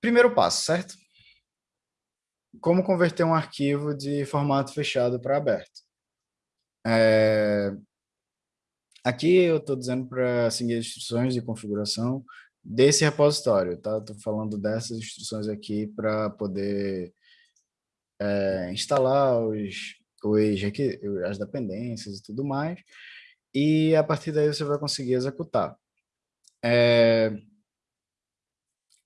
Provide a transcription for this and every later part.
Primeiro passo, certo? Como converter um arquivo de formato fechado para aberto? É... Aqui eu estou dizendo para seguir as instruções de configuração desse repositório, tá? Estou falando dessas instruções aqui para poder é, instalar os, os as dependências e tudo mais, e a partir daí você vai conseguir executar. É,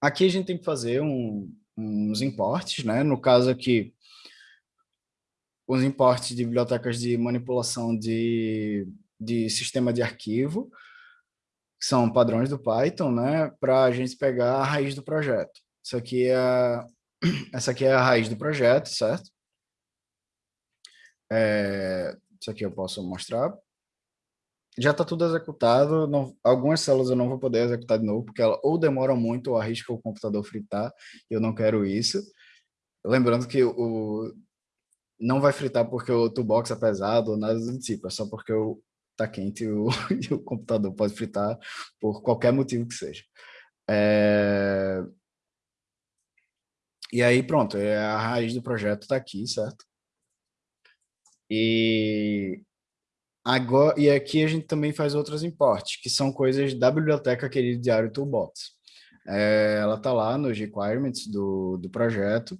aqui a gente tem que fazer um, uns importes, né? No caso aqui, os importes de bibliotecas de manipulação de, de sistema de arquivo, que são padrões do Python, né? Para a gente pegar a raiz do projeto. Isso aqui é, essa aqui é a raiz do projeto, certo? É, isso aqui eu posso mostrar. Já está tudo executado, não, algumas células eu não vou poder executar de novo, porque ela ou demora muito ou arrisca o computador fritar, e eu não quero isso. Lembrando que o, não vai fritar porque o toolbox é pesado ou nada do tipo, é só porque o, tá quente e o, e o computador pode fritar por qualquer motivo que seja. É... E aí, pronto, é a raiz do projeto está aqui, certo? E, agora, e aqui a gente também faz outros importes, que são coisas da biblioteca querida Diário Toolbox. É, ela está lá nos requirements do, do projeto,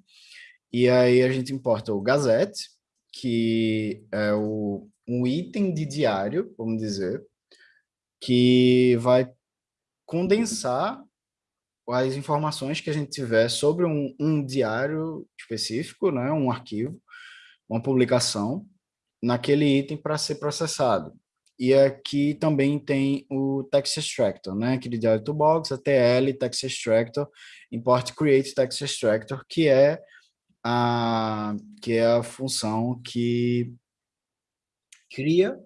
e aí a gente importa o Gazette, que é o, um item de diário, vamos dizer, que vai condensar as informações que a gente tiver sobre um, um diário específico, né, um arquivo, uma publicação, naquele item para ser processado. E aqui também tem o text extractor, né? Aquele diário toolbox, a TL, text extractor, import create text extractor, que é a, que é a função que cria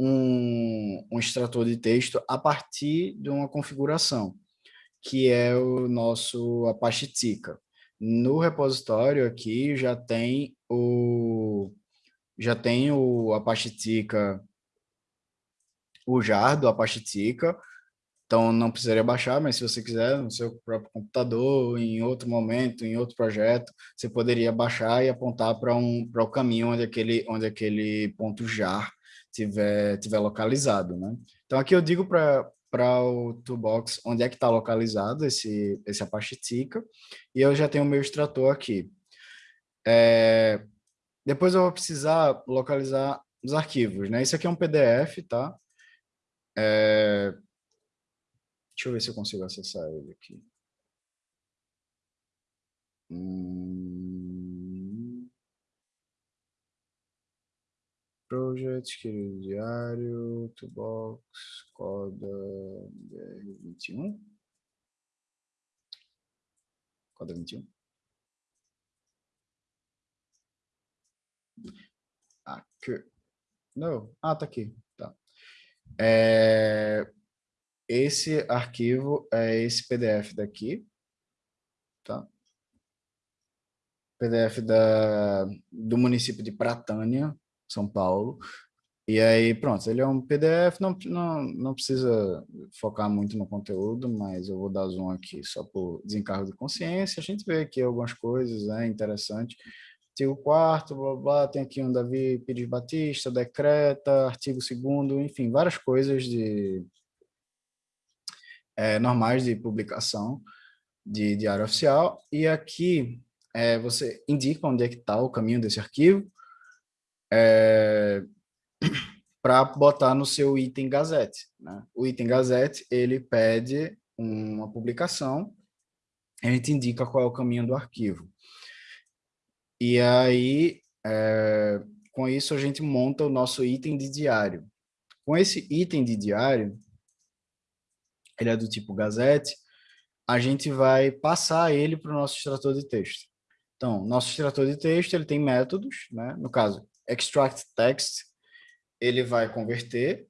um, um extrator de texto a partir de uma configuração, que é o nosso Apache Tika. No repositório aqui já tem o já tem o Apache Tika, o jar do Apache Tika, então não precisaria baixar, mas se você quiser no seu próprio computador, em outro momento, em outro projeto, você poderia baixar e apontar para um para o caminho onde aquele onde aquele ponto jar tiver tiver localizado, né? Então aqui eu digo para para o toolbox onde é que está localizado esse esse Apache Tika e eu já tenho o meu extrator aqui. É, depois eu vou precisar localizar os arquivos, né? Isso aqui é um PDF, tá? É, Deixa eu ver se eu consigo acessar ele aqui. Hum... Project, querido diário, toolbox, coda BR21. Coda 21. Aqui. Não. Ah, tá aqui. Tá. É, esse arquivo é esse PDF daqui, tá? PDF da, do município de Pratânia, São Paulo. E aí, pronto, ele é um PDF, não, não, não precisa focar muito no conteúdo, mas eu vou dar zoom aqui só por desencargo de consciência. A gente vê aqui algumas coisas, é né, interessante. Artigo 4 blá, blá, tem aqui um Davi Pires Batista, decreta, artigo 2 enfim, várias coisas de é, normais de publicação de diário oficial, e aqui é, você indica onde é que está o caminho desse arquivo, é, para botar no seu item Gazette. Né? O item Gazette, ele pede uma publicação, a gente indica qual é o caminho do arquivo. E aí, é, com isso, a gente monta o nosso item de diário. Com esse item de diário, ele é do tipo Gazette, a gente vai passar ele para o nosso extrator de texto. Então, nosso extrator de texto, ele tem métodos, né? no caso, extract text, ele vai converter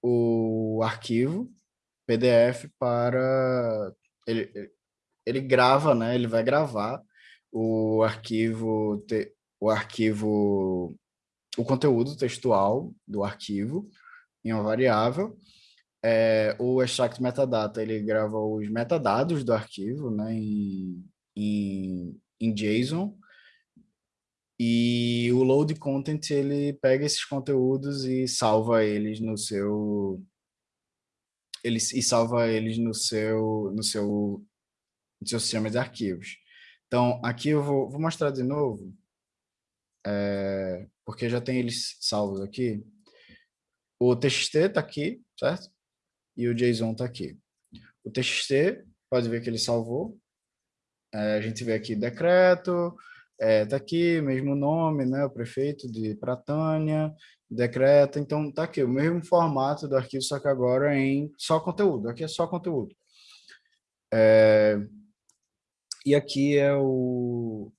o arquivo PDF para... Ele, ele grava, né? ele vai gravar o arquivo, o arquivo, o conteúdo textual do arquivo em uma variável, é, o extract metadata, ele grava os metadados do arquivo, né, em, em JSON e o load content ele pega esses conteúdos e salva eles no seu ele e salva eles no seu no seu no seu sistema de arquivos. Então aqui eu vou, vou mostrar de novo é, porque já tem eles salvos aqui. O TXT está aqui, certo? E o JSON está aqui. O TXT, pode ver que ele salvou. É, a gente vê aqui decreto, é, tá aqui, mesmo nome, né, o prefeito de Pratânia, decreto, então tá aqui, o mesmo formato do arquivo, só que agora em só conteúdo, aqui é só conteúdo. É, e aqui é o,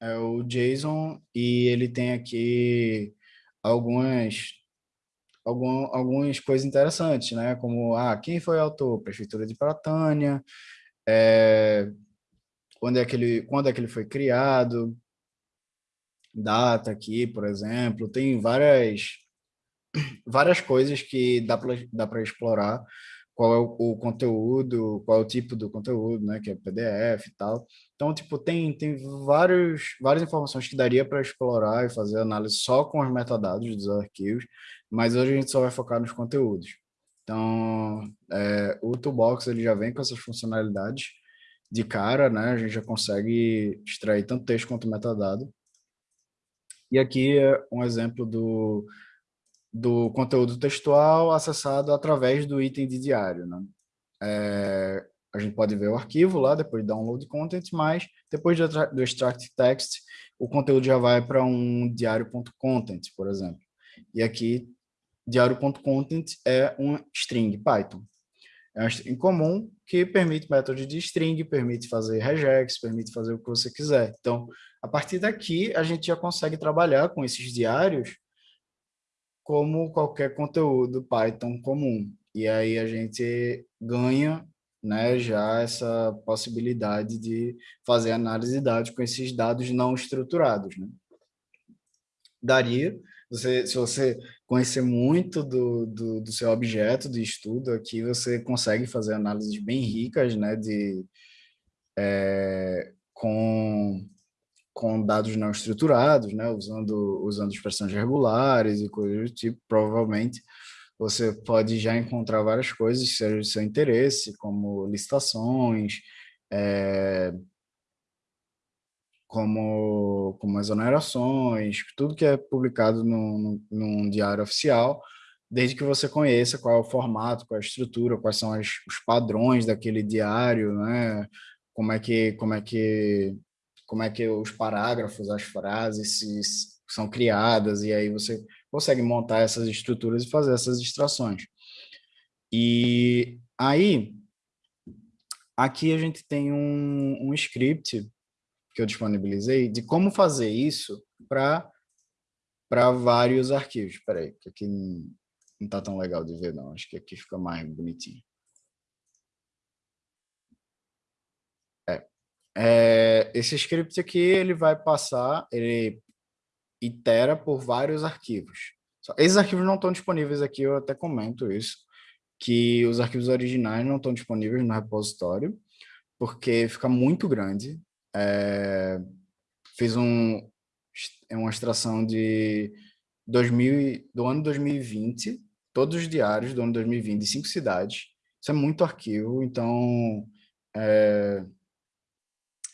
é o JSON e ele tem aqui algumas algum, algumas coisas interessantes, né? Como, ah, quem foi o autor? Prefeitura de Pratânia, é, quando, é que ele, quando é que ele foi criado, data aqui, por exemplo, tem várias, várias coisas que dá para explorar, qual é o, o, conteúdo, qual é o tipo do conteúdo, né, que é PDF e tal. Então, tipo, tem, tem vários, várias informações que daria para explorar e fazer análise só com os metadados dos arquivos, mas hoje a gente só vai focar nos conteúdos. Então, é, o Toolbox ele já vem com essas funcionalidades de cara, né? A gente já consegue extrair tanto texto quanto metadado. E aqui é um exemplo do, do conteúdo textual acessado através do item de diário, né? É, a gente pode ver o arquivo lá, depois de download content, mas depois do extract text, o conteúdo já vai para um diário.content, por exemplo. E aqui, diário.content é um string Python. É um string comum que permite métodos de string, permite fazer regex, permite fazer o que você quiser. Então, a partir daqui, a gente já consegue trabalhar com esses diários como qualquer conteúdo Python comum. E aí a gente ganha né, já essa possibilidade de fazer análise de dados com esses dados não estruturados. Né? Daria, você, se você conhecer muito do, do, do, seu objeto de estudo aqui, você consegue fazer análises bem ricas né, de, é, com, com dados não estruturados, né, usando, usando expressões regulares e coisas do tipo, provavelmente você pode já encontrar várias coisas que sejam de seu interesse, como licitações, é, como, como exonerações, tudo que é publicado no, num diário oficial, desde que você conheça qual é o formato, qual é a estrutura, quais são as, os padrões daquele diário, né? como é que como é que como é que os parágrafos, as frases se, são criadas e aí você consegue montar essas estruturas e fazer essas extrações. E aí, aqui a gente tem um, um script que eu disponibilizei de como fazer isso para para vários arquivos. Espera aí, que aqui não está tão legal de ver, não. Acho que aqui fica mais bonitinho. É. é. esse script aqui, ele vai passar, ele itera por vários arquivos. Esses arquivos não estão disponíveis aqui, eu até comento isso, que os arquivos originais não estão disponíveis no repositório, porque fica muito grande. É, fiz um, uma extração de 2000, do ano 2020, todos os diários do ano 2020, de cinco cidades. Isso é muito arquivo, então é,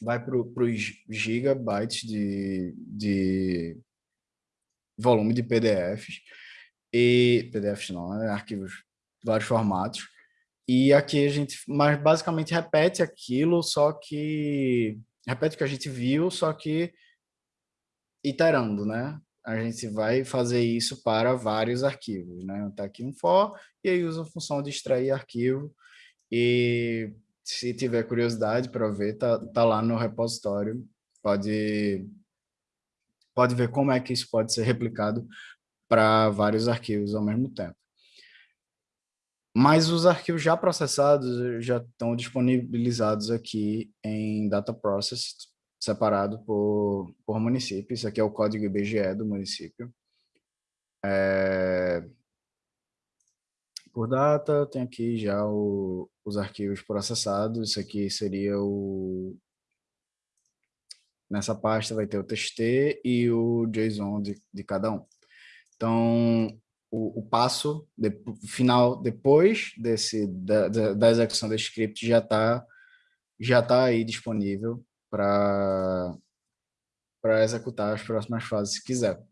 vai para os gigabytes de, de volume de PDFs, e PDFs não, né? arquivos vários formatos, e aqui a gente mas basicamente repete aquilo, só que repete o que a gente viu, só que iterando, né? A gente vai fazer isso para vários arquivos, né? Tá aqui um for, e aí usa a função de extrair arquivo, e se tiver curiosidade para ver, tá, tá lá no repositório, pode pode ver como é que isso pode ser replicado para vários arquivos ao mesmo tempo. Mas os arquivos já processados já estão disponibilizados aqui em Data Process, separado por, por município. Isso aqui é o código IBGE do município. É... Por data, tem aqui já o, os arquivos processados. Isso aqui seria o, Nessa pasta vai ter o TXT e o JSON de, de cada um. Então, o, o passo de, final depois desse, da, da, execução desse script já está já tá aí disponível para executar as próximas fases se quiser.